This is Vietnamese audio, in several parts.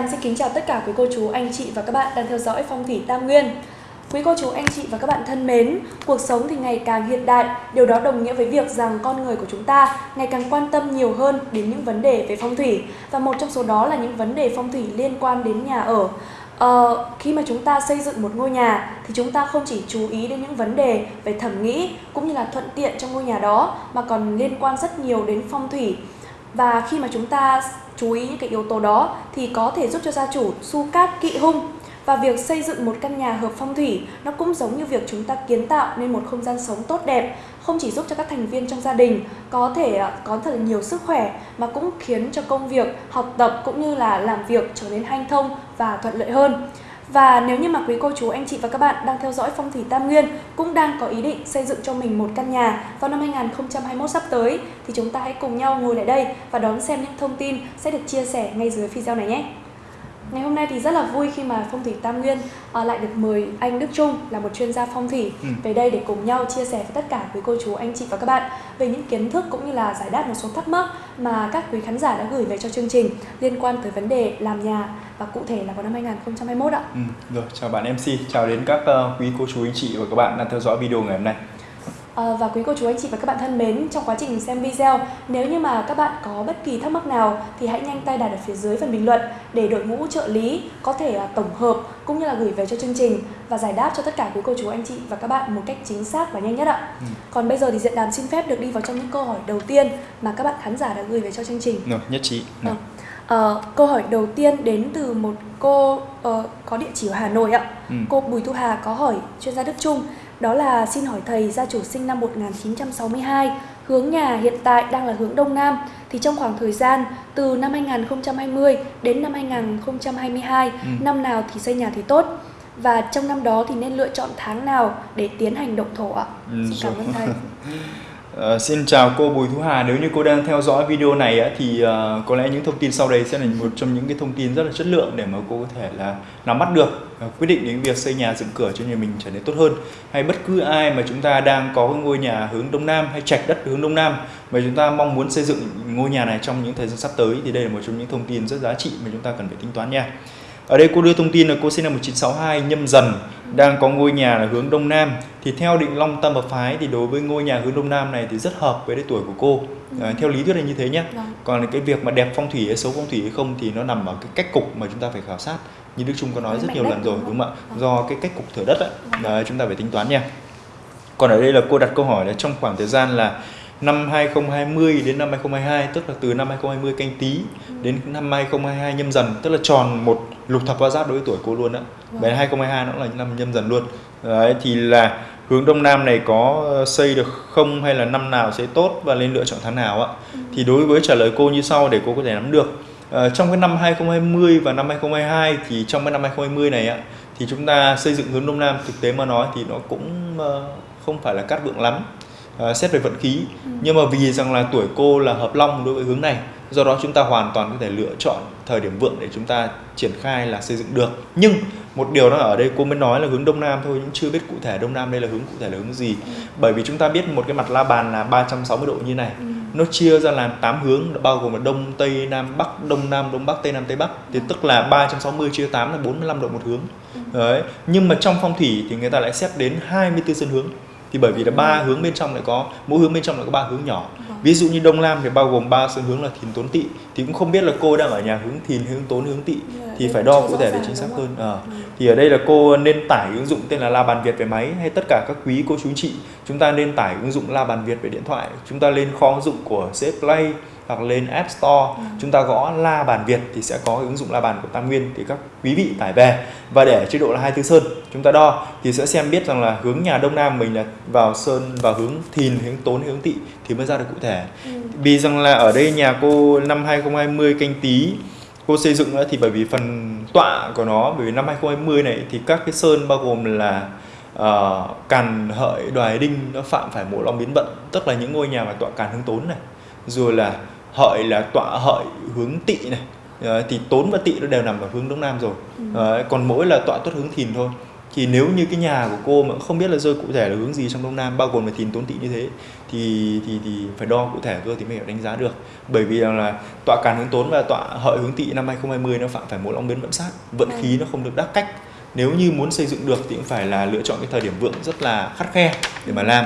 Lan xin kính chào tất cả quý cô chú, anh chị và các bạn đang theo dõi Phong thủy Tam Nguyên. Quý cô chú, anh chị và các bạn thân mến, cuộc sống thì ngày càng hiện đại, điều đó đồng nghĩa với việc rằng con người của chúng ta ngày càng quan tâm nhiều hơn đến những vấn đề về phong thủy và một trong số đó là những vấn đề phong thủy liên quan đến nhà ở. Ờ, khi mà chúng ta xây dựng một ngôi nhà thì chúng ta không chỉ chú ý đến những vấn đề về thẩm mỹ cũng như là thuận tiện trong ngôi nhà đó mà còn liên quan rất nhiều đến phong thủy và khi mà chúng ta chú ý những cái yếu tố đó thì có thể giúp cho gia chủ su cát kỵ hung. Và việc xây dựng một căn nhà hợp phong thủy, nó cũng giống như việc chúng ta kiến tạo nên một không gian sống tốt đẹp, không chỉ giúp cho các thành viên trong gia đình có thể à, có thật là nhiều sức khỏe, mà cũng khiến cho công việc, học tập cũng như là làm việc trở nên hanh thông và thuận lợi hơn và nếu như mà quý cô chú, anh chị và các bạn đang theo dõi phong thủy Tam Nguyên cũng đang có ý định xây dựng cho mình một căn nhà vào năm 2021 sắp tới thì chúng ta hãy cùng nhau ngồi lại đây và đón xem những thông tin sẽ được chia sẻ ngay dưới video này nhé. Ngày hôm nay thì rất là vui khi mà Phong thủy Tam Nguyên uh, lại được mời anh Đức Trung là một chuyên gia phong thủy ừ. về đây để cùng nhau chia sẻ với tất cả quý cô chú, anh chị và các bạn về những kiến thức cũng như là giải đáp một số thắc mắc mà các quý khán giả đã gửi về cho chương trình liên quan tới vấn đề làm nhà và cụ thể là vào năm 2021 ạ. Ừ, rồi, chào bạn MC, chào đến các uh, quý cô chú anh chị và các bạn đang theo dõi video ngày hôm nay. À, và quý cô chú anh chị và các bạn thân mến, trong quá trình xem video, nếu như mà các bạn có bất kỳ thắc mắc nào thì hãy nhanh tay đặt ở phía dưới phần bình luận để đội ngũ trợ lý có thể uh, tổng hợp cũng như là gửi về cho chương trình và giải đáp cho tất cả quý cô chú anh chị và các bạn một cách chính xác và nhanh nhất ạ. Ừ. Còn bây giờ thì Diện Đàm xin phép được đi vào trong những câu hỏi đầu tiên mà các bạn khán giả đã gửi về cho chương trình. Rồi, nhất trí. Rồi. Uh, câu hỏi đầu tiên đến từ một cô uh, có địa chỉ ở Hà Nội ạ. Ừ. Cô Bùi Thu Hà có hỏi chuyên gia Đức Trung đó là xin hỏi thầy gia chủ sinh năm 1962, hướng nhà hiện tại đang là hướng Đông Nam thì trong khoảng thời gian từ năm 2020 đến năm 2022, ừ. năm nào thì xây nhà thì tốt? Và trong năm đó thì nên lựa chọn tháng nào để tiến hành động thổ ạ? Ừ, xin cảm ơn thầy. Uh, xin chào cô Bùi Thu Hà, nếu như cô đang theo dõi video này á, thì uh, có lẽ những thông tin sau đây sẽ là một trong những cái thông tin rất là chất lượng để mà cô có thể là nắm bắt được uh, quyết định đến việc xây nhà dựng cửa cho nhà mình trở nên tốt hơn. Hay bất cứ ai mà chúng ta đang có ngôi nhà hướng Đông Nam hay trạch đất hướng Đông Nam mà chúng ta mong muốn xây dựng ngôi nhà này trong những thời gian sắp tới thì đây là một trong những thông tin rất giá trị mà chúng ta cần phải tính toán nha ở đây cô đưa thông tin là cô sinh năm 1962 nhâm dần đang có ngôi nhà là hướng đông nam. Thì theo định long tâm và phái thì đối với ngôi nhà hướng đông nam này thì rất hợp với cái tuổi của cô. À, theo lý thuyết là như thế nhé vâng. còn cái việc mà đẹp phong thủy hay xấu phong thủy hay không thì nó nằm ở cái cách cục mà chúng ta phải khảo sát. Như đức trung có nói rất nhiều lần rồi đúng không ạ? Vâng. do cái cách cục thửa đất ấy, vâng. chúng ta phải tính toán nha. Còn ở đây là cô đặt câu hỏi là trong khoảng thời gian là năm 2020 đến năm 2022 tức là từ năm 2020 canh tí đến năm 2022 nhâm dần tức là tròn một lục thập hoa giáp đối với tuổi cô luôn á. Vâng. 2022 nó là năm nhâm dần luôn. Đấy thì là hướng đông nam này có xây được không hay là năm nào sẽ tốt và nên lựa chọn tháng nào ạ? Ừ. Thì đối với trả lời cô như sau để cô có thể nắm được. À, trong cái năm 2020 và năm 2022 thì trong cái năm 2020 này ạ thì chúng ta xây dựng hướng đông nam thực tế mà nói thì nó cũng uh, không phải là cát vượng lắm uh, xét về vận khí ừ. nhưng mà vì rằng là tuổi cô là hợp long đối với hướng này do đó chúng ta hoàn toàn có thể lựa chọn thời điểm vượng để chúng ta triển khai là xây dựng được nhưng một điều đó ở đây cô mới nói là hướng đông nam thôi nhưng chưa biết cụ thể đông nam đây là hướng cụ thể là hướng gì ừ. bởi vì chúng ta biết một cái mặt la bàn là 360 độ như này ừ. nó chia ra làm 8 hướng bao gồm là đông tây nam bắc đông nam đông bắc tây nam tây bắc thì tức là 360 chia 8 là 45 độ một hướng ừ. đấy nhưng mà trong phong thủy thì người ta lại xét đến 24 sân hướng thì bởi vì là ba ừ. hướng bên trong lại có mỗi hướng bên trong lại có ba hướng nhỏ vâng. ví dụ như đông nam thì bao gồm ba sân hướng là thìn tốn tỵ thì cũng không biết là cô đang ở nhà hướng thìn hướng tốn hướng tỵ yeah, thì phải đo cụ thể để chính xác hơn à. ừ. thì ở đây là cô nên tải ứng dụng tên là la bàn việt về máy hay tất cả các quý cô chú chị chúng ta nên tải ứng dụng la bàn việt về điện thoại chúng ta lên kho ứng dụng của CS Play hoặc lên App Store ừ. chúng ta gõ La Bàn Việt thì sẽ có ứng dụng La Bàn của Tam Nguyên thì các quý vị tải về và để chế độ là 24 sơn chúng ta đo thì sẽ xem biết rằng là hướng nhà Đông Nam mình là vào sơn vào hướng thìn hướng tốn hướng tỵ thì mới ra được cụ thể ừ. vì rằng là ở đây nhà cô năm 2020 canh tí cô xây dựng thì bởi vì phần tọa của nó bởi vì năm 2020 này thì các cái sơn bao gồm là uh, càn hợi đoài đinh nó phạm phải mộ long biến vận tức là những ngôi nhà mà tọa càn hướng tốn này rồi là hợi là tọa hợi hướng tỵ này Đấy, thì tốn và tỵ nó đều nằm ở hướng đông nam rồi. Ừ. Đấy, còn mỗi là tọa tốt hướng thìn thôi. Thì nếu như cái nhà của cô mà không biết là rơi cụ thể là hướng gì trong đông nam bao gồm là thìn tốn tỵ như thế thì thì thì phải đo cụ thể cơ thì mới đánh giá được. Bởi vì là tọa càn hướng tốn và tọa hợi hướng tỵ năm 2020 nó phạm phải một long biến vận sát vận khí nó không được đắc cách. Nếu như muốn xây dựng được thì cũng phải là lựa chọn cái thời điểm vượng rất là khắt khe để mà làm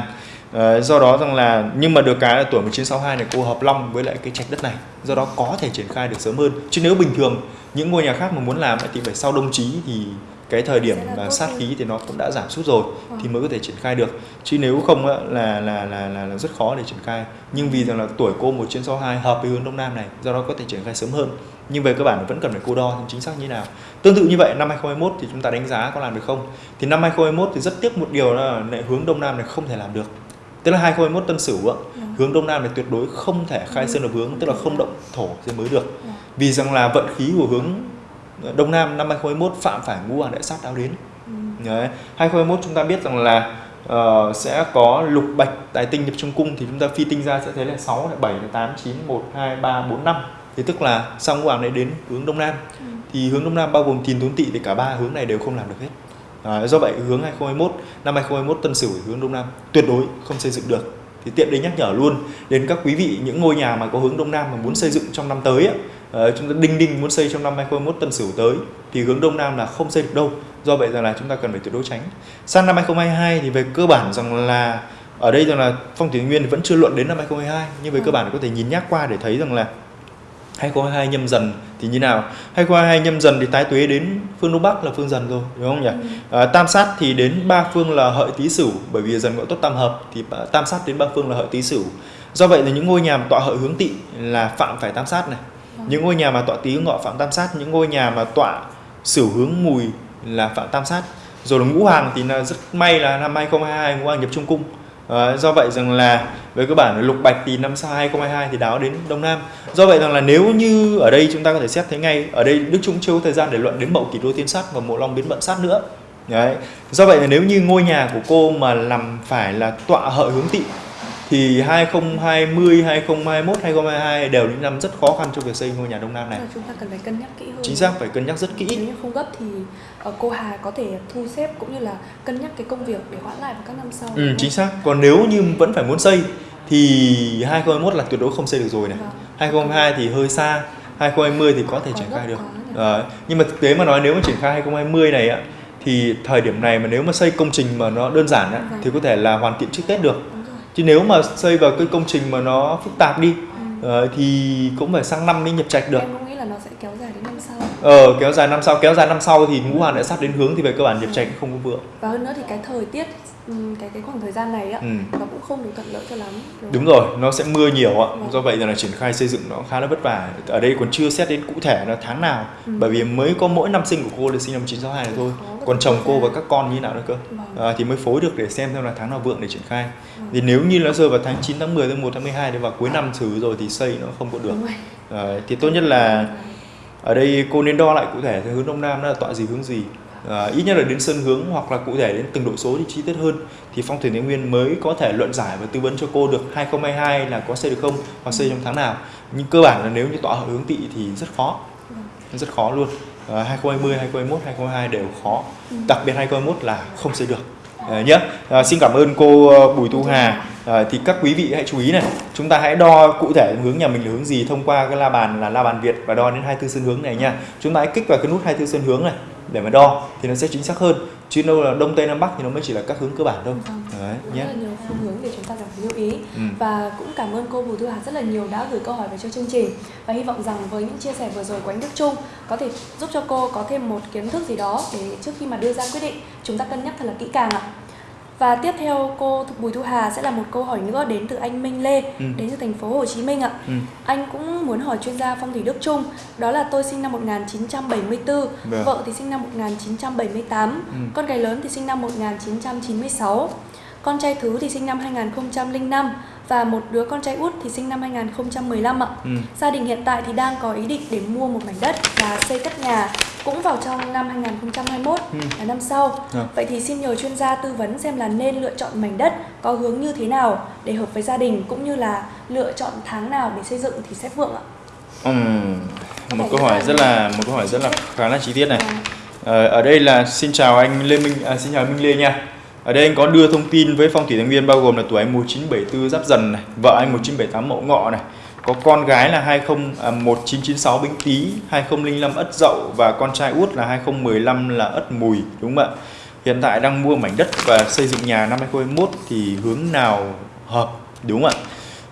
Ờ, do đó rằng là nhưng mà được cái là tuổi 1962 này cô hợp long với lại cái trạch đất này. Do đó có thể triển khai được sớm hơn. Chứ nếu bình thường những ngôi nhà khác mà muốn làm thì phải sau đông chí thì cái thời điểm là sát khí thì nó cũng đã giảm sút rồi Vâng. thì mới có thể triển khai được. Chứ nếu không á, là, là là là là rất khó để triển khai. Nhưng vì rằng là tuổi cô 1962 hợp với hướng đông nam này do đó có thể triển khai sớm hơn. Nhưng về cơ bản vẫn cần phải cô đo chính xác như nào. Tương tự như vậy năm 2021 thì chúng ta đánh giá có làm được không? Thì năm 2021 thì rất tiếc một điều là hướng đông nam này không thể làm được tức là 2021 tân sửu á, Vâng. hướng đông nam này tuyệt đối không thể khai Ừ. sơn lập hướng tức là không động thổ thì mới được Vâng. vì rằng là vận khí của hướng đông nam năm 2021 phạm phải ngũ hoàng đại sát đáo đến Ừ. Đấy. 2021 chúng ta biết rằng là ờ, sẽ có lục bạch tài tinh nhập trong cung thì chúng ta phi tinh ra sẽ thấy là 6, là 7, là 8, 9, 1, 2, 3, 4, 5 thì tức là sau ngũ hoàng này đến hướng đông nam Ừ. thì hướng đông nam bao gồm thìn tốn tỵ thì cả ba hướng này đều không làm được hết à, do vậy hướng 2021 năm 2021 tân sửu hướng đông nam tuyệt đối không xây dựng được. Thì tiện đây nhắc nhở luôn đến các quý vị những ngôi nhà mà có hướng đông nam mà muốn xây dựng trong năm tới ờ, chúng ta đinh đinh muốn xây trong năm 2021 tân sửu tới thì hướng đông nam là không xây được đâu. Do vậy rằng là chúng ta cần phải tuyệt đối tránh. Sang năm 2022 thì về cơ bản rằng là ở đây rằng là phong thủy nguyên vẫn chưa luận đến năm 2022 nhưng về cơ bản có thể nhìn nhắc qua để thấy rằng là 2022 nhâm dần thì như nào? 2022 nhâm dần thì tái tuế đến phương đông bắc là phương dần rồi đúng không nhỉ? Ừ. à, tam sát thì đến ba phương là hợi tý sửu bởi vì dần ngọ tốt tam hợp thì tam sát đến ba phương là hợi tý sửu. Do vậy là những ngôi nhà mà tọa hợi hướng tỵ là phạm phải tam sát này. Vâng. những ngôi nhà mà tọa tý ngọ phạm tam sát những ngôi nhà mà tọa sửu hướng mùi là phạm tam sát. Rồi là ngũ hoàng thì là rất may là năm 2022 ngũ hoàng nhập trung cung Ờ, do vậy rằng là về cơ bản lục bạch thì năm sau 2022 thì đáo đến đông nam. Do vậy rằng là nếu như ở đây chúng ta có thể xét thấy ngay, ở đây đức trung chưa có thời gian để luận đến mậu kỷ đô tiên sát và mộ long biến vận sát nữa. Đấy. Do vậy là nếu như ngôi nhà của cô mà làm phải là tọa hợi hướng tị thì 2020, 2021, 2022 đều những năm rất khó khăn trong việc xây ngôi nhà đông nam này chúng ta cần phải cân nhắc kỹ hơn chính xác phải cân nhắc rất kỹ nếu như không gấp thì ờ, cô Hà có thể thu xếp cũng như là cân nhắc cái công việc để hoãn lại vào các năm sau Ừ, chính xác. Còn nếu như vẫn phải muốn xây thì 2021 là tuyệt đối không xây được rồi này. Vâng. 2022 thì hơi xa, 2020 thì có thể triển khai được. Ờ, nhưng mà thực tế mà nói nếu mà triển khai 2020 này á thì thời điểm này mà nếu mà xây công trình mà nó đơn giản á Vâng. thì có thể là hoàn thiện trước Tết được. Chứ nếu mà xây vào cái công trình mà nó phức tạp đi Ừ. ờ, thì cũng phải sang năm mới nhập trạch được. Em cũng nghĩ là nó sẽ kéo dài đến năm Ờ kéo dài năm sau, kéo dài năm sau thì ngũ hoàng đã sắp đến hướng thì về cơ bản nhập trạch không có vượng. và hơn nữa thì cái thời tiết ừm, cái cái khoảng thời gian này á Ừ. nó cũng không được thuận lợi cho lắm Đúng rồi, nó sẽ mưa nhiều ạ. Vâng. Do vậy là triển khai xây dựng nó khá là vất vả. Ở đây còn chưa xét đến cụ thể là tháng nào. Ừ. Bởi vì mới có mỗi năm sinh của cô là sinh năm 1962 này thôi. Còn chồng cô và các con như nào nữa cơ. Vâng. À, thì mới phối được để xem xem là tháng nào vượng để triển khai. Vâng. Thì nếu như nó rơi vào tháng 9, tháng 10, tháng 1, tháng 12 thì vào cuối năm xử rồi thì xây nó không có được. Đúng. À, thì tốt nhất là ở đây cô nên đo lại cụ thể theo hướng đông nam là tọa gì hướng gì. À, ít nhất là đến sân hướng hoặc là cụ thể đến từng độ số thì chi tiết hơn. Thì phong thủy thái nguyên mới có thể luận giải và tư vấn cho cô được 2022 là có xây được không hoặc xây trong tháng nào. Nhưng cơ bản là nếu như tọa hợp hướng tỵ thì rất khó. Vâng. rất khó luôn. À, 2020 2021 2022 đều khó. Ừ. đặc biệt 2021 là không xây được. À, nhé à, xin cảm ơn cô ờ, Bùi Thu Hà à, thì các quý vị hãy chú ý này chúng ta hãy đo cụ thể hướng nhà mình là hướng gì thông qua cái la bàn là la bàn Việt và đo đến 24 sơn hướng này nha chúng ta hãy kích vào cái nút 24 sơn hướng này để mà đo thì nó sẽ chính xác hơn chứ đâu là đông tây nam bắc thì nó mới chỉ là các hướng cơ bản đâu Vâng. đấy rất nhé là nhiều phương hướng để chúng ta cần lưu ý Ừ. và cũng cảm ơn cô Bùi Thu Hà rất là nhiều đã gửi câu hỏi về cho chương trình và hy vọng rằng với những chia sẻ vừa rồi của anh Đức Trung có thể giúp cho cô có thêm một kiến thức gì đó để trước khi mà đưa ra quyết định chúng ta cân nhắc thật là kỹ càng ạ. Và tiếp theo cô Bùi Thu Hà sẽ là một câu hỏi nữa đến từ anh Minh Lê Ừ. đến từ thành phố Hồ Chí Minh ạ. Ừ. Anh cũng muốn hỏi chuyên gia phong thủy Đức Trung đó là tôi sinh năm 1974, Vâng. vợ thì sinh năm 1978, Ừ. con gái lớn thì sinh năm 1996, con trai thứ thì sinh năm 2005 và một đứa con trai út thì sinh năm 2015 ạ. Ừ. Gia đình hiện tại thì đang có ý định để mua một mảnh đất và xây cất nhà cũng vào trong năm 2021 Ừ. là năm sau. Dạ. Vậy thì xin nhờ chuyên gia tư vấn xem là nên lựa chọn mảnh đất có hướng như thế nào để hợp với gia đình cũng như là lựa chọn tháng nào để xây dựng thì sẽ vượng ạ. Ừm, một câu hỏi rất là một câu hỏi rất là khá là chi tiết này. Ờ, ở đây là xin chào anh Lê Minh, à, xin chào Minh Lê nha. Ở đây anh có đưa thông tin với phong thủy thành viên bao gồm là tuổi anh 1974 Giáp Dần này, vợ anh 1978 Mậu Ngọ này, có con gái là 20 à, 1996 Bính Tý, 2005 Ất Dậu và con trai út là 2015 là Ất Mùi đúng không ạ? Hiện tại đang mua mảnh đất và xây dựng nhà năm 2021 thì hướng nào hợp đúng không ạ?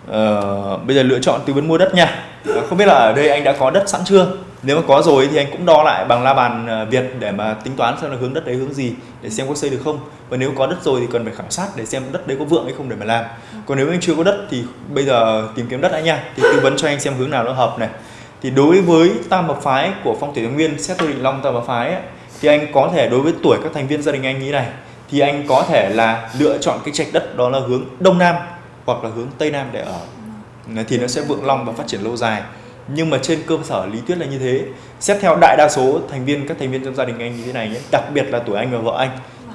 Ờ, bây giờ lựa chọn tư vấn mua đất nha. Không biết là ở đây anh đã có đất sẵn chưa? Nếu mà có rồi thì anh cũng đo lại bằng la bàn ờ, Việt để mà tính toán xem là hướng đất đấy hướng gì để xem có xây được không. Và nếu có đất rồi thì cần phải khảo sát để xem đất đấy có vượng hay không để mà làm. Còn nếu anh chưa có đất thì bây giờ tìm kiếm đất đã nha. Thì tư vấn cho anh xem hướng nào nó hợp này. Thì đối với tam hợp phái của phong thủy thái nguyên xét theo định long tam hợp phái ấy, thì anh có thể đối với tuổi các thành viên gia đình anh như này thì anh có thể là lựa chọn cái trạch đất đó là hướng đông nam hoặc là hướng tây nam để ở thì nó sẽ vượng long và phát triển lâu dài nhưng mà trên cơ sở lý thuyết là như thế. Xét theo đại đa số thành viên các thành viên trong gia đình anh như thế này nhé đặc biệt là tuổi anh và vợ anh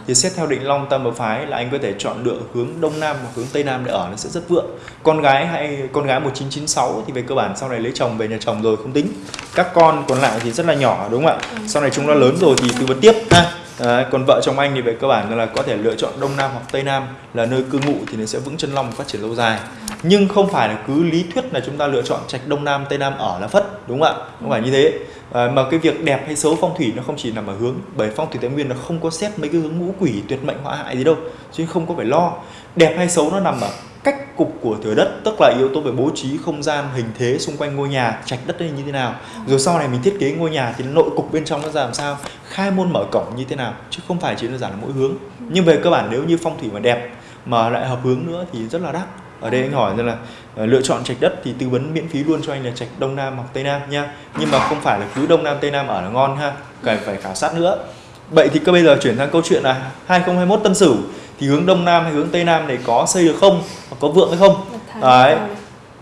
thì xét theo định long tam hợp phái là anh có thể chọn lựa hướng đông nam hoặc hướng tây nam để ở nó sẽ rất vượng. Con gái hay con gái 1996 thì về cơ bản sau này lấy chồng về nhà chồng rồi không tính. Các con còn lại thì rất là nhỏ đúng không ạ? Sau này chúng nó lớn rồi thì tư vấn tiếp ha Đấy, còn vợ chồng anh thì về cơ bản là có thể lựa chọn đông nam hoặc tây nam là nơi cư ngụ thì nó sẽ vững chân long và phát triển lâu dài. Nhưng không phải là cứ lý thuyết là chúng ta lựa chọn trạch đông nam tây nam ở là phất đúng không ạ? Không phải như thế. À, mà cái việc đẹp hay xấu phong thủy nó không chỉ nằm ở hướng bởi phong thủy thái nguyên nó không có xét mấy cái hướng ngũ quỷ tuyệt mệnh họa hại gì đâu chứ không có phải lo. Đẹp hay xấu nó nằm ở cách cục của thửa đất tức là yếu tố về bố trí không gian hình thế xung quanh ngôi nhà trạch đất như thế nào. Rồi sau này mình thiết kế ngôi nhà thì nội cục bên trong nó ra làm sao? Khai môn mở cổng như thế nào? Chứ không phải chỉ đơn giản là mỗi hướng. Nhưng về cơ bản nếu như phong thủy mà đẹp mà lại hợp hướng nữa thì rất là đắt. Ở đây anh hỏi rằng là ờ, lựa chọn trạch đất thì tư vấn miễn phí luôn cho anh là trạch đông nam hoặc tây nam nha. Nhưng mà không phải là cứ đông nam tây nam ở là ngon ha cần phải khảo sát nữa. Vậy thì cơ bây giờ chuyển sang câu chuyện là 2021 tân sửu thì hướng đông nam hay hướng tây nam này có xây được không? Có vượng hay không? Đấy.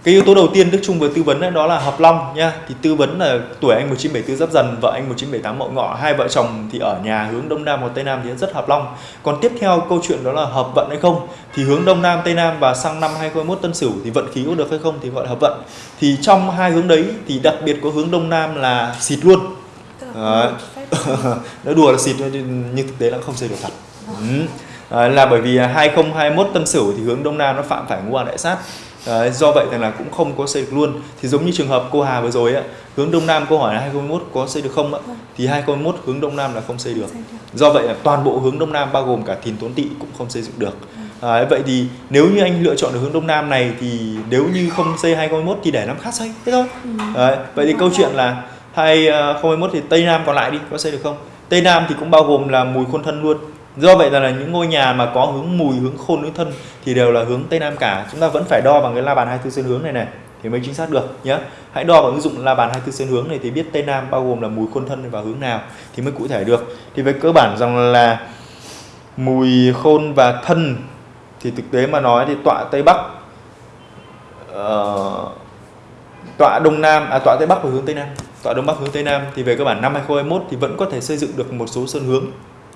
cái yếu tố đầu tiên Đức Trung vừa tư vấn đó là hợp long nha. Thì tư vấn là tuổi anh 1974 giáp dần. Vợ anh 1978 mậu ngọ hai vợ chồng thì ở nhà hướng đông nam hoặc tây nam thì rất hợp long. Còn tiếp theo câu chuyện đó là hợp vận hay không? Thì hướng đông nam tây nam và sang năm 2021 tân sửu thì vận khí có được hay không thì gọi là hợp vận. Thì trong hai hướng đấy thì đặc biệt có hướng đông nam là xịt luôn. Phép. Nó đùa là xịt nhưng thực tế là không xây được thật. Ừ. à, là bởi vì 2021 tân sửu thì hướng đông nam nó phạm phải ngũ hoàng đại sát. Do vậy thì là cũng không có xây được luôn. Thì giống như trường hợp cô Hà vừa rồi á hướng đông nam câu hỏi là 2021 có xây được không ạ thì 2021 hướng đông nam là không xây được. Do vậy là toàn bộ hướng đông nam bao gồm cả thìn tuấn tỵ cũng không xây dựng được. Đấy, vậy thì nếu như anh lựa chọn được hướng đông nam này thì nếu như không xây 2021 thì để năm khác xây thế thôi. Ừ. Đấy, vậy thì câu chuyện là 2021 thì Tây Nam còn lại đi có xây được không? Tây Nam thì cũng bao gồm là mùi khôn thân luôn. Do vậy là, những ngôi nhà mà có hướng mùi, hướng khôn, hướng thân thì đều là hướng Tây Nam cả. Chúng ta vẫn phải đo bằng cái la bàn 24 sơn hướng này này thì mới chính xác được nhé. Hãy đo bằng ứng dụng la bàn 24 sơn hướng này thì biết Tây Nam bao gồm là mùi khôn thân và hướng nào thì mới cụ thể được. Thì về cơ bản rằng là mùi khôn và thân thì thực tế mà nói thì tọa Tây Bắc uh, tọa Đông Nam à tọa Tây Bắc và hướng Tây Nam tọa Đông Bắc hướng Tây Nam thì về cơ bản năm 2021 thì vẫn có thể xây dựng được một số sơn hướng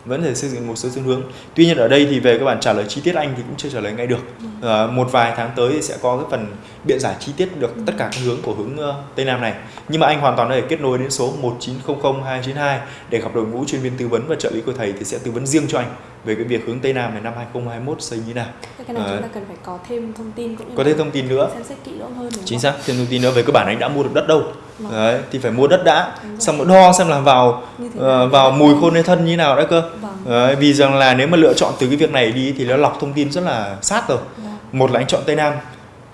vẫn thể xây dựng một số sơn hướng. Tuy nhiên ở đây thì về các bạn trả lời chi tiết anh thì cũng chưa trả lời ngay được. Ờ, một vài tháng tới thì sẽ có cái phần biện giải chi tiết được tất cả các hướng của hướng ờ, Tây Nam này. Nhưng mà anh hoàn toàn có thể kết nối đến số 1900292 để gặp đội ngũ chuyên viên tư vấn và trợ lý của thầy thì sẽ tư vấn riêng cho anh về cái việc hướng Tây Nam này năm 2021 xây như thế nào cái này chúng ta cần phải có thêm thông tin cũng như có thêm thông tin nữa xem xét kỹ lưỡng hơn đúng chính không? xác thêm thông tin nữa về cơ bản anh đã mua được đất đâu Vâng. đấy thì phải mua đất đã xong rồi đo xem là vào nào? vào mùi khôn hay thân như nào đấy cơ Vâng. đấy, vì rằng là nếu mà lựa chọn từ cái việc này đi thì nó lọc thông tin rất là sát rồi Vâng. một là anh chọn tây nam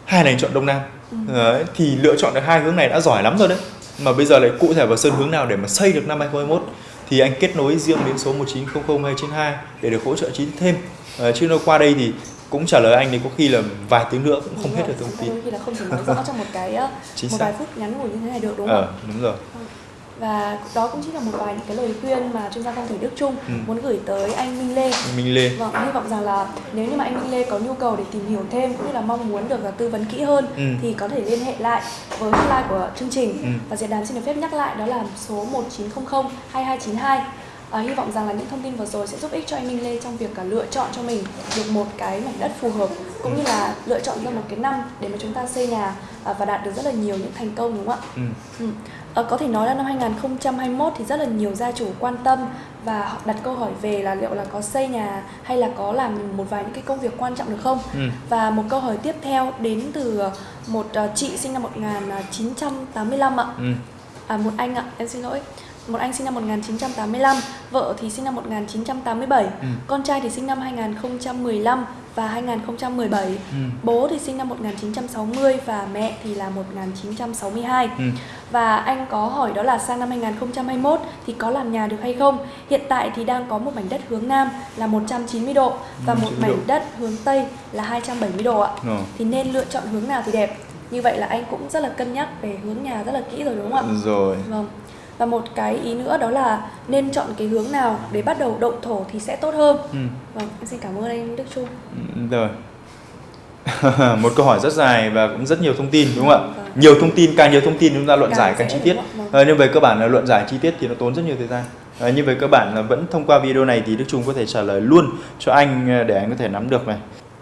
hai là anh chọn đông nam Ừ. đấy, thì lựa chọn được hai hướng này đã giỏi lắm rồi đấy mà bây giờ lại cụ thể vào sơn hướng nào để mà xây được năm 2021 thì anh kết nối riêng đến số 1900292 để được hỗ trợ tiết thêm Ờ, chứ nó qua đây thì cũng trả lời anh thì có khi là vài tiếng nữa cũng không Đúng hết rồi, được thông tin đôi khi là không thể nói rõ trong một cái ờ, Chính một xác. vài phút ngắn ngủi như thế này được đúng không? ờ đúng rồi Và đó cũng chính là một vài những cái lời khuyên mà chuyên gia phong thủy Đức Trung Ừ. muốn gửi tới anh Minh Lê. Minh Lê Vâng, hy vọng rằng là nếu như mà anh Minh Lê có nhu cầu để tìm hiểu thêm cũng như là mong muốn được là tư vấn kỹ hơn Ừ. thì có thể liên hệ lại với hotline của chương trình Ừ. và diễn đàn xin được phép nhắc lại đó là số 1900 2292. À, hy vọng rằng là những thông tin vừa rồi sẽ giúp ích cho anh Minh Lê trong việc cả lựa chọn cho mình được một cái mảnh đất phù hợp cũng như là lựa chọn ra một cái năm để mà chúng ta xây nhà à, và đạt được rất là nhiều những thành công đúng không ạ? ừ. Ừ. Ờ, có thể nói là năm 2021 thì rất là nhiều gia chủ quan tâm và họ đặt câu hỏi về là liệu là có xây nhà hay là có làm một vài những cái công việc quan trọng được không. Ừ. Và một câu hỏi tiếp theo đến từ một ờ, chị sinh năm 1985 ạ. Ừ. À một anh ạ, em xin lỗi. Một anh sinh năm 1985, vợ thì sinh năm 1987, Ừ. con trai thì sinh năm 2015 và 2017. Ừ. Bố thì sinh năm 1960 và mẹ thì là 1962. Ừ. Và anh có hỏi đó là sang năm 2021 thì có làm nhà được hay không? Hiện tại thì đang có một mảnh đất hướng Nam là 190 độ và một 190 mảnh độ. đất hướng Tây là 270 độ ạ. Ờ. Thì nên lựa chọn hướng nào thì đẹp. Như vậy là anh cũng rất là cân nhắc về hướng nhà rất là kỹ rồi đúng không ạ? Rồi. Vâng. Và một cái ý nữa đó là nên chọn cái hướng nào để bắt đầu động thổ thì sẽ tốt hơn. Ừ. Vâng, em xin cảm ơn anh Đức Trung. Ừ, Rồi. một câu hỏi rất dài và cũng rất nhiều thông tin đúng không ạ? Vâng. Nhiều thông tin, càng nhiều thông tin chúng ta luận Càng giải càng chi tiết. Ờ, nhưng về cơ bản là luận giải chi tiết thì nó tốn rất nhiều thời gian. Ờ, nhưng về cơ bản là vẫn thông qua video này thì Đức Trung có thể trả lời luôn cho anh ờ, để anh có thể nắm được này.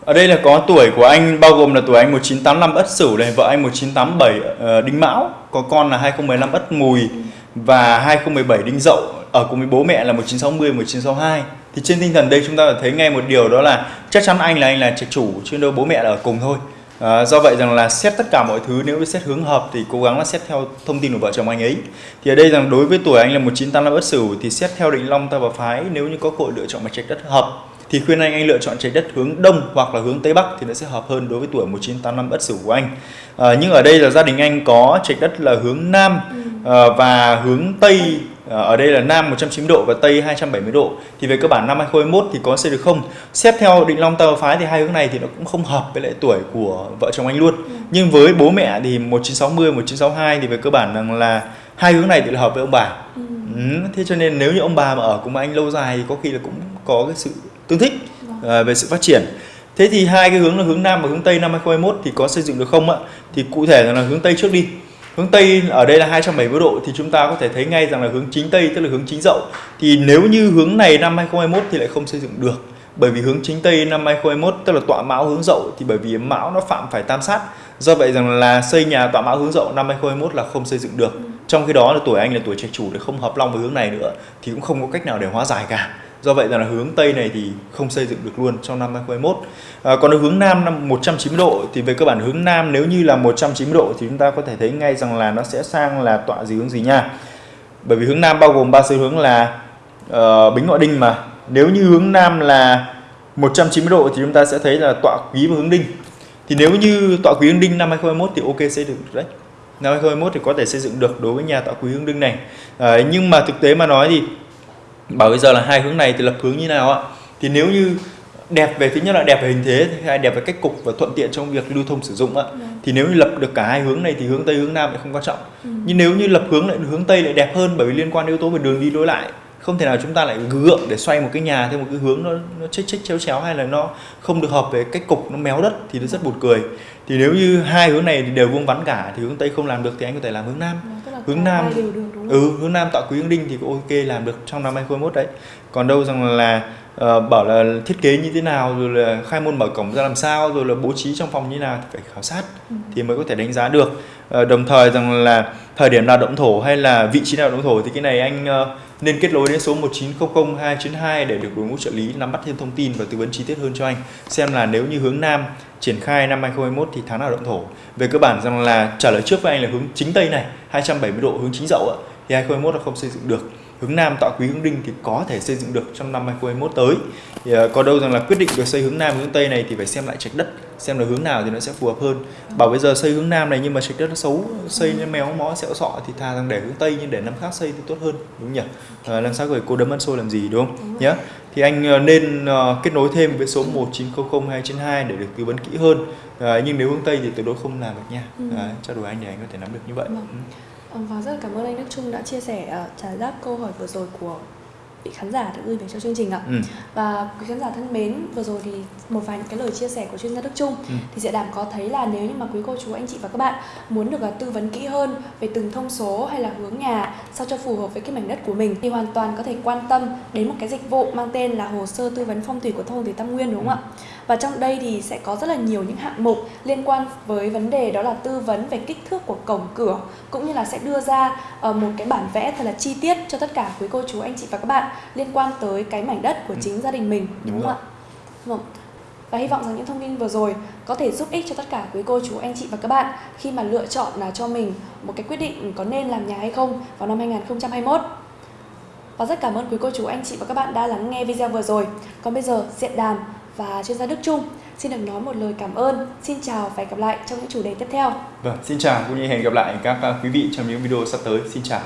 Ở đây là có tuổi của anh bao gồm là tuổi anh 1985 Ất Sửu này, vợ anh 1987 ờ, Đinh Mão, có con là 2015 Ất Mùi và 2017 Đinh Dậu ở cùng với bố mẹ là 1960 1962. Thì trên tinh thần đây chúng ta thấy ngay một điều đó là chắc chắn anh là anh là trạch chủ chứ đâu bố mẹ là ở cùng thôi. À, do vậy rằng là xét tất cả mọi thứ nếu xét hướng hợp thì cố gắng là xét theo thông tin của vợ chồng anh ấy. Thì ở đây rằng đối với tuổi anh là 1985 bất Sửu thì xét theo định long ta và phái nếu như có cội lựa chọn mặt trạch đất hợp thì khuyên anh anh lựa chọn trái đất hướng đông hoặc là hướng tây bắc thì nó sẽ hợp hơn đối với tuổi 1985 bất Sửu của anh. À, nhưng ở đây là gia đình anh có trạch đất là hướng nam ừ và hướng tây à, ở đây là nam 190 độ và tây 270 độ thì về cơ bản năm 2021 thì có xây được không xét theo định long tơ phái thì hai hướng này thì nó cũng không hợp với lại tuổi của vợ chồng anh luôn nhưng với bố mẹ thì 1960 1962 thì về cơ bản rằng là hai hướng này thì là hợp với ông bà Ừ. Ừ, thế cho nên nếu như ông bà mà ở cùng anh lâu dài thì có khi là cũng có cái sự tương thích à, về sự phát triển. Thế thì hai cái hướng là hướng Nam và hướng Tây năm 2021 thì có xây dựng được không ạ? Thì cụ thể là hướng Tây trước đi. Hướng Tây ở đây là 270 độ thì chúng ta có thể thấy ngay rằng là hướng chính Tây tức là hướng chính dậu. Thì nếu như hướng này năm 2021 thì lại không xây dựng được. Bởi vì hướng chính Tây năm 2021 tức là tọa mão hướng dậu thì bởi vì mão nó phạm phải tam sát. Do vậy rằng là xây nhà tọa mão hướng dậu năm 2021 là không xây dựng được. Trong khi đó là tuổi anh là tuổi trạch chủ để không hợp long với hướng này nữa thì cũng không có cách nào để hóa giải cả. Do vậy là hướng Tây này thì không xây dựng được luôn trong năm 2021. À, còn ở hướng Nam năm 190 độ thì về cơ bản hướng Nam nếu như là 190 độ thì chúng ta có thể thấy ngay rằng là nó sẽ sang là tọa gì hướng gì nha. Bởi vì hướng Nam bao gồm ba xu hướng là uh, Bính Ngọ Đinh mà. Nếu như hướng Nam là 190 độ thì chúng ta sẽ thấy là tọa quý và hướng Đinh. Thì nếu như tọa quý hướng Đinh năm 2021 thì ok xây dựng được đấy. Năm 2021 thì có thể xây dựng được đối với nhà tọa quý hướng Đinh này. À, nhưng mà thực tế mà nói thì bảo bây giờ là hai hướng này thì lập hướng như nào ạ? Thì nếu như đẹp về thứ nhất là đẹp về hình thế hai đẹp về cách cục và thuận tiện trong việc lưu thông sử dụng ạ. Thì nếu như lập được cả hai hướng này thì hướng tây hướng nam lại không quan trọng. Nhưng nếu như lập hướng lại hướng tây lại đẹp hơn bởi vì liên quan đến yếu tố về đường đi lối lại không thể nào chúng ta lại gượng để xoay một cái nhà theo một cái hướng nó nó chếch chếch chéo chéo hay là nó không được hợp về cách cục nó méo đất thì nó rất buồn cười. Thì nếu như hai hướng này thì đều vuông vắn cả thì hướng tây không làm được thì anh có thể làm hướng nam. Vâng, tức là hướng nam. Ừ hướng nam tạo quý hướng đinh thì cũng ok làm được trong năm 2021 đấy. Còn đâu rằng là ờ, bảo là thiết kế như thế nào rồi là khai môn mở cổng ra làm sao rồi là bố trí trong phòng như thế nào thì phải khảo sát Ừ. thì mới có thể đánh giá được. Ờ, đồng thời rằng là thời điểm nào động thổ hay là vị trí nào động thổ thì cái này anh ờ, nên kết nối đến số 1900 292 để được đội ngũ trợ lý nắm bắt thêm thông tin và tư vấn chi tiết hơn cho anh. Xem là nếu như hướng nam triển khai năm 2021 thì tháng nào động thổ. Về cơ bản rằng là trả lời trước với anh là hướng chính tây này 270 độ hướng chính dậu thì 2021 là không xây dựng được hướng nam tạo quý hướng đinh thì có thể xây dựng được trong năm 2021 tới. Thì ờ, có đâu rằng là quyết định được xây hướng nam hướng tây này thì phải xem lại trạch đất xem là hướng nào thì nó sẽ phù hợp hơn. Bảo bây giờ xây hướng nam này nhưng mà trạch đất nó xấu xây nó méo mó sẹo sọ thì thà rằng để hướng tây nhưng để năm khác xây thì tốt hơn đúng không nhỉ? À, làm sao gửi cô đấm ăn xôi làm gì đúng không? Nhé thì anh ờ, nên kết nối thêm với số 1900 292 để được tư vấn kỹ hơn. À, nhưng nếu hướng tây thì tuyệt đối không làm được nha. Ừ. à, trao đổi anh để anh có thể nắm được như vậy. Vâng. Ừ. Ờ, Và rất là cảm ơn anh Đức Trung đã chia sẻ ờ, trả đáp câu hỏi vừa rồi của vị khán giả đã gửi về cho chương trình ạ. Ừ. Và quý khán giả thân mến, vừa rồi thì một vài những cái lời chia sẻ của chuyên gia Đức Trung Ừ. thì sẽ đảm có thấy là nếu như mà quý cô chú anh chị và các bạn muốn được ờ, tư vấn kỹ hơn về từng thông số hay là hướng nhà sao cho phù hợp với cái mảnh đất của mình thì hoàn toàn có thể quan tâm đến một cái dịch vụ mang tên là hồ sơ tư vấn phong thủy của thôn Thủy Tam Nguyên đúng không ạ? Và trong đây thì sẽ có rất là nhiều những hạng mục liên quan với vấn đề đó là tư vấn về kích thước của cổng cửa cũng như là sẽ đưa ra uh, một cái bản vẽ thật là chi tiết cho tất cả quý cô chú anh chị và các bạn liên quan tới cái mảnh đất của Ừ. chính gia đình mình đúng, Đúng không ạ? Vâng. Và hy vọng rằng những thông tin vừa rồi có thể giúp ích cho tất cả quý cô chú anh chị và các bạn khi mà lựa chọn là cho mình một cái quyết định có nên làm nhà hay không vào năm 2021. Và rất cảm ơn quý cô chú anh chị và các bạn đã lắng nghe video vừa rồi. Còn bây giờ Diện Đàm và chuyên gia Đức Trung xin được nói một lời cảm ơn. Xin chào và hẹn gặp lại trong những chủ đề tiếp theo. Vâng, xin chào cũng như hẹn gặp lại các à, quý vị trong những video sắp tới. Xin chào.